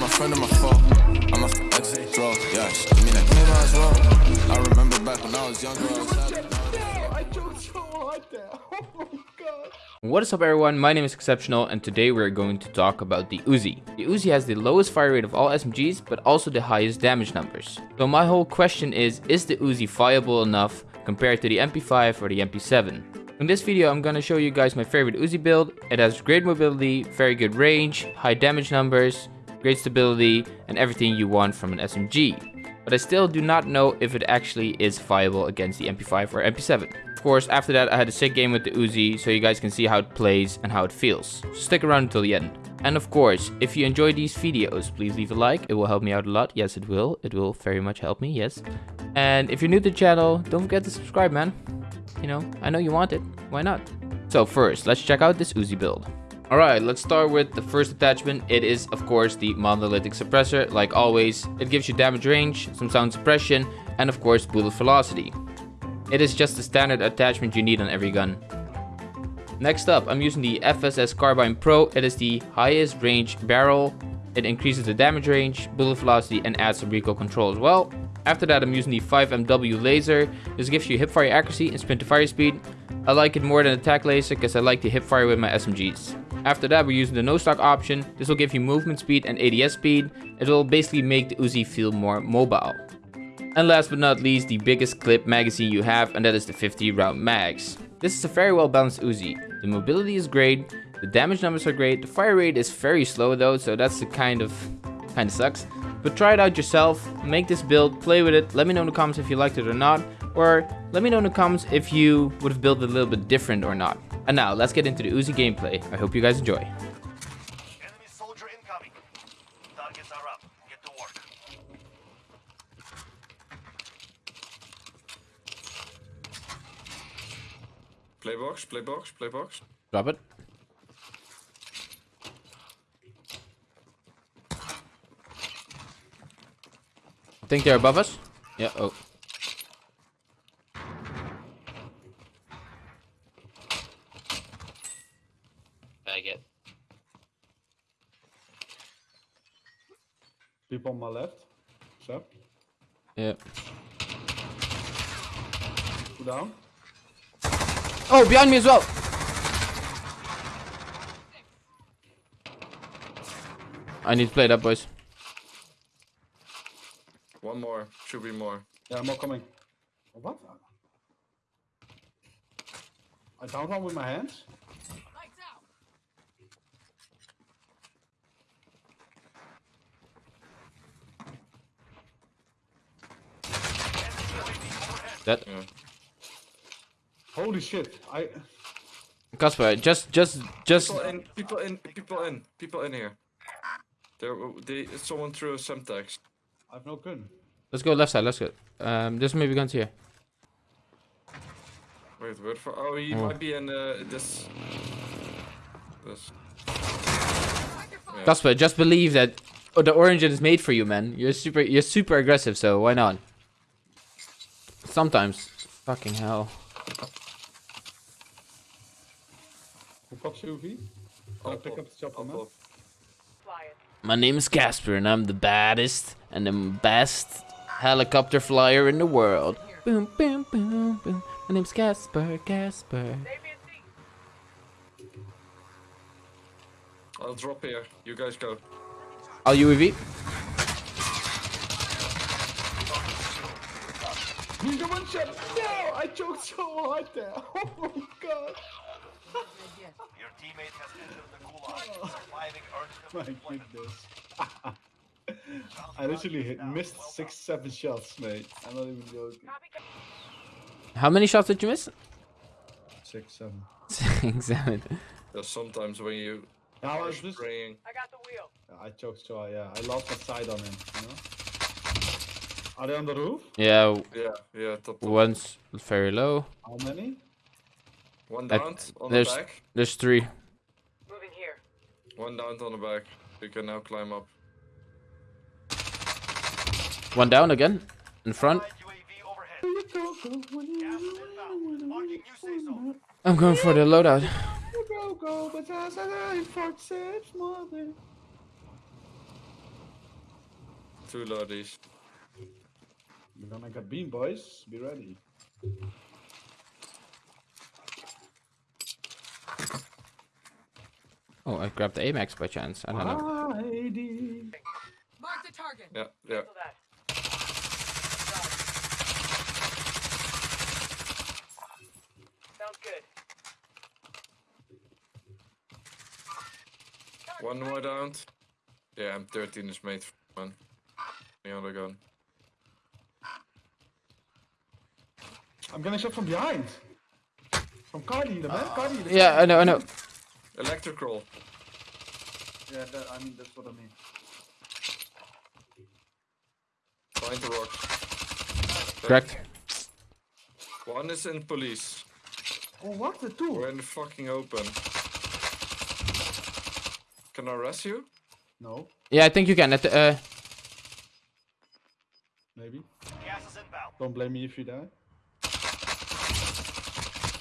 my friend my. I'm a exit yeah. She give me that give as well. I remember back when I was younger, I was. What is up everyone, my name is Exceptional and today we're going to talk about the Uzi. The Uzi has the lowest fire rate of all SMGs but also the highest damage numbers. So my whole question is, is the Uzi viable enough compared to the MP5 or the MP7? In this video I'm gonna show you guys my favorite Uzi build. It has great mobility, very good range, high damage numbers, great stability and everything you want from an SMG. But I still do not know if it actually is viable against the MP5 or MP7 Of course, after that I had a sick game with the Uzi, so you guys can see how it plays and how it feels. So stick around until the end. And of course, if you enjoy these videos, please leave a like. It will help me out a lot. Yes, it will. It will very much help me, yes. And if you're new to the channel, don't forget to subscribe, man. You know, I know you want it. Why not? So first, let's check out this Uzi build. Alright, let's start with the first attachment. It is, of course, the monolithic suppressor. Like always, it gives you damage range, some sound suppression, and of course, bullet velocity. It is just the standard attachment you need on every gun. Next up, I'm using the FSS Carbine Pro. It is the highest range barrel. It increases the damage range, bullet velocity, and adds some recoil control as well. After that, I'm using the 5MW laser. This gives you hipfire accuracy and sprint to fire speed. I like it more than the attack laser because I like to hipfire with my SMGs. After that, we're using the no stock option. This will give you movement speed and ADS speed. It will basically make the Uzi feel more mobile. And last but not least, the biggest clip magazine you have, and that is the 50 round mags. This is a very well balanced Uzi. The mobility is great, the damage numbers are great, the fire rate is very slow though, so that's the kind of, kind of sucks. But try it out yourself, make this build, play with it, let me know in the comments if you liked it or not, or let me know in the comments if you would have built it a little bit different or not. And now, let's get into the Uzi gameplay. I hope you guys enjoy. Playbox, playbox, playbox. Drop it. I think they're above us. Yeah, oh. Bag it. People on my left. So. Yeah. Two down. Oh, behind me as well. I need to play that, boys. One more. Should be more. Yeah, more coming. What? I downed one with my hands. That. Yeah. Holy shit! I. Casper, just, just, just. People in, people in, people in, people in here. There, they, someone threw a semtex. I've no gun. Let's go left side. Let's go. Um, there's maybe guns here. Wait, where for? Oh, he Oh. might be in uh, this. This. Yeah. Casper, just believe that oh, the orange is made for you, man. You're super, you're super aggressive, so why not? Sometimes. Fucking hell. Who pops UV? I'll Up, pick up, up the chopper, man. My name is Casper, and I'm the baddest and the best helicopter flyer in the world. Boom, boom, boom, boom. My name's Casper, Casper. I'll drop here. You guys go. All UAV. He's the one shot! No! I choked so hard there! Oh my god! Your teammate has entered the gulag. Surviving earns My them goodness. I literally hit, missed six, seven shots, mate. I'm not even joking. How many shots did you miss? Six, seven. Six, seven. There's sometimes when you I are was just. spraying. I choked so hard, yeah. I lost my sight on him, you know? Are they on the roof? Yeah, Yeah, yeah. Top, top. one's very low. How many? One At- down on the There's, back. there's three. Moving here. One down on the back. You can now climb up. One down again. In front. UAV overhead. Gas is inbound. Marking new safe zone. I'm going for the loadout. Go, go, but as I for six mother. two loadies. We're gonna get beam, boys. Be ready. Oh, I grabbed the Amax by chance. I don't know. ID. Mark the target. Yeah, yeah. Sounds good. One more down. Yeah, M13 is made for one. The other gun. I'm getting shot from behind. From car dealer, man. Car dealer. Yeah, I know, I know. Electrical. Yeah, that, I mean, that's what I mean. Find the rocks. Correct. One is in police. Oh, what? The two? We're in the fucking open. Can I arrest you? No, Yeah, I think you can. At the, uh, maybe. Gas inbound. Don't blame me if you die.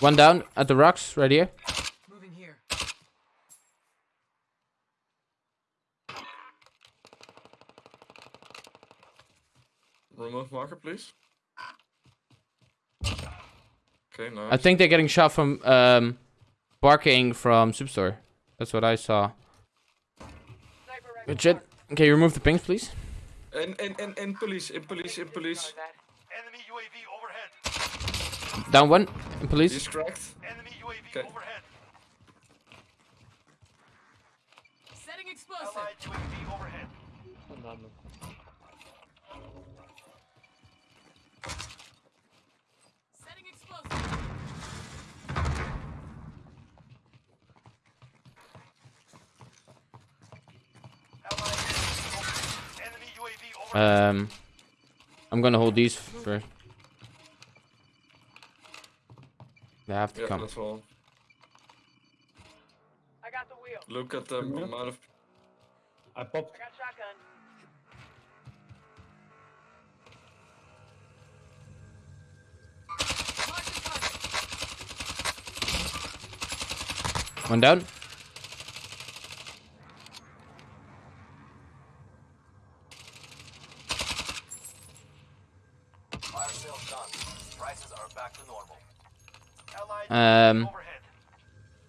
One down at the rocks right here. Moving here. Remove marker, please. Okay, nice. I think they're getting shot from um, barking from Superstore. That's what I saw. Sniper rifle. Good shit. Okay, remove the pings, please. In, in, in, in police, in police, in police. Enemy UAV overhead. Down one in police. He's cracked. Enemy UAV Okay. overhead. Setting explosive. Allied UAV overhead. Setting explosive. Allied UAV overhead. Enemy UAV overhead. Um, I'm gonna hold these for. They have to Yeah, come. that's all. I got the wheel. Look at the amount of. I popped. I got shotgun. Mark the target. One down. Fire sales done. Prices are back to normal. Allied Um,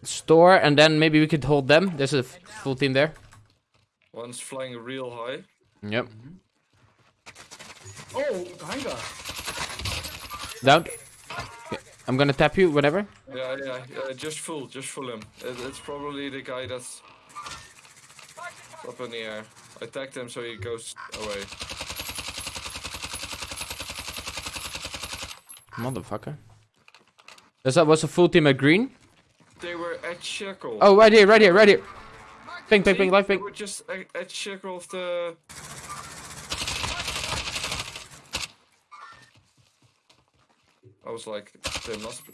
Store, and then maybe we could hold them. There's a full team there. One's flying real high. Yep. Oh, hangar. Down. Okay, I'm gonna tap you, whatever. Yeah, yeah, yeah. Just fool, just fool him. It, it's probably the guy that's up in the air. I tagged him so he goes away. Motherfucker. There's that was a full team at green. They were at Shekel. Oh, right here, right here, right here. Ping, ping, ping, live They ping. were just at, at Shekel of the. I was like, they must be.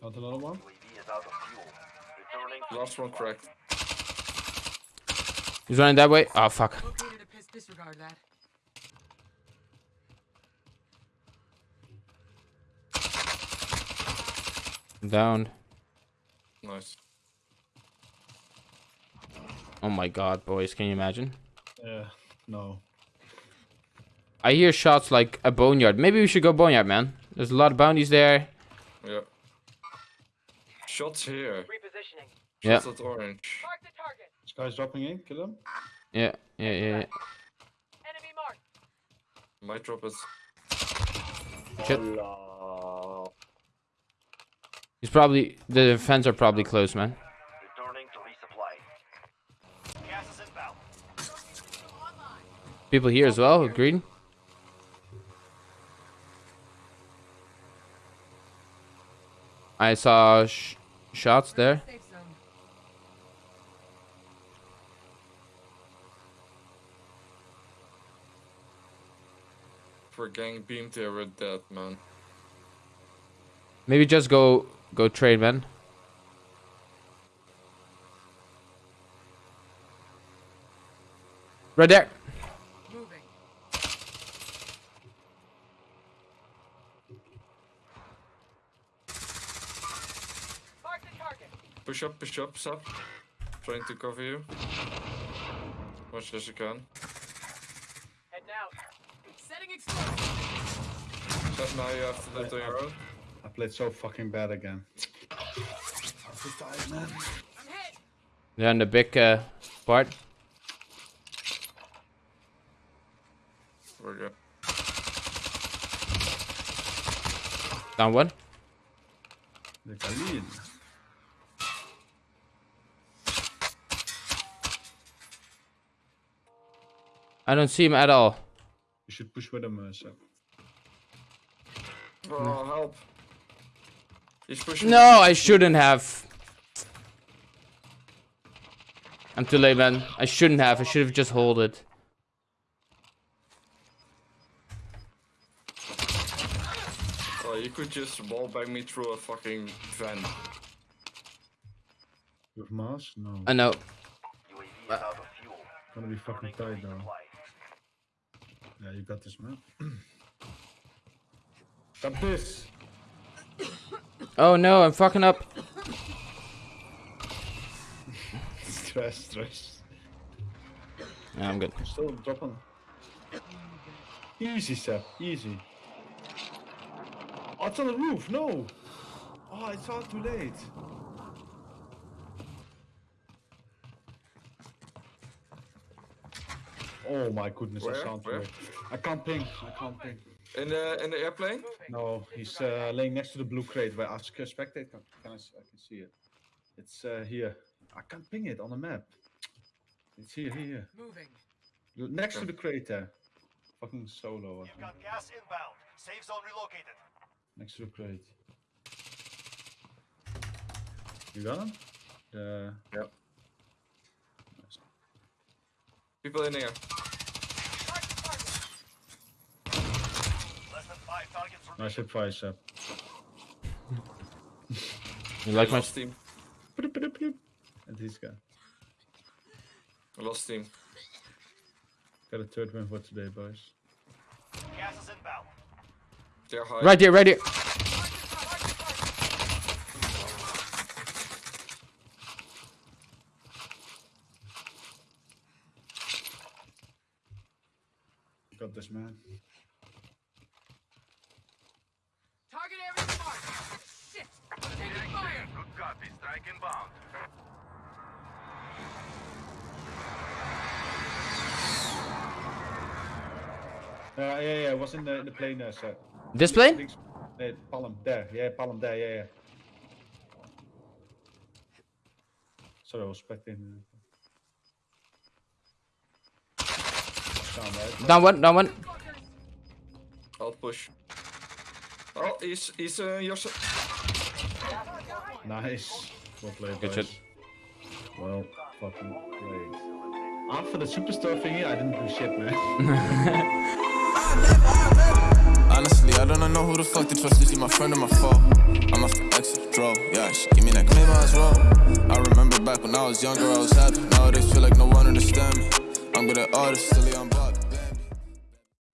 Got another one. UAV is out of fuel. Last one cracked. He's running that way. Oh, fuck. Located a piss. Disregard that. Down. Nice. Oh my god, boys. Can you imagine? Yeah, no. I hear shots like a boneyard. Maybe we should go boneyard, man. There's a lot of bounties there. Yeah. Shots here. Repositioning. Yeah. Shots at orange. Mark the target. This guy's dropping in. Kill him. Yeah, yeah, yeah. yeah. Enemy marked. Might drop it. Shit. He's probably the fence are probably close, man. returning to resupply. Gas is. People here as well. Green. I saw sh shots there. We're gang beamed there we're dead, man. Maybe just go go trade, man. Right there. Moving. Mark the target. Push up, push up, sub. Trying to cover you. much as you can. Heading out. Setting explosive. Except now you have to do it on your own. I played so fucking bad again. I'm tired, man. I'm. They're on the big uh, part. We're good. Down one. The Khalid. I don't see him at all. You should push with him, uh, Seb. Oh, help. He's pushing. No, I shouldn't have. I'm too late, man. I shouldn't have. I should have just hold it. Oh, you could just wallbang me through a fucking vent. With Mars? No. I know. UAV is out of fuel. Gonna be fucking tight though. Yeah, you got this, man. got this. Oh no, I'm fucking up. stress, stress. Yeah, I'm good. Still dropping. Easy, Seb. Easy. Oh, it's on the roof. No. Oh, it's all too late. Oh my goodness, I Where? sound Where? I can't ping. I can't ping. In the in the airplane? No, he's uh, laying next to the blue crate where I can spectate. Can, can I, s- I can see it. It's uh, here. I can't ping it on the map. It's here, here, here. Moving. Next to the crate there. Fucking solo. You've got gas inbound. Safe zone relocated. Next to the crate. You got him? The Yep. People in here. Less than five targets nice remaining. fire, Seb. You like my? lost team. Bloop, bloop, bloop. And this guy. I lost team. Got a third win for today, boys. Gas is inbound. They're high. Right here, right here. You got this, man. Target area marked. Shit. I'm taking fire. Good copy. Strike inbound. Uh, yeah, yeah, it was in the, in the plane there, Seb. This plane? Links, uh, Palm, there. Yeah, Palm, there, yeah, yeah. Sorry, I was expecting... Down, right? Down one, down one. I'll push. Oh, he's he's uh, your Nice. Well played, Good boys. shit. Well fucking played. After the superstar thingy, I didn't do shit, man. Honestly, I don't know who the fuck to trust. Is he my friend or my foe? I'm a ex draw. Yeah, she give me that claim as well. I remember back when I was younger, I was happy. Nowadays, feel like no one understand me. I'm good at artists, silly, I'm.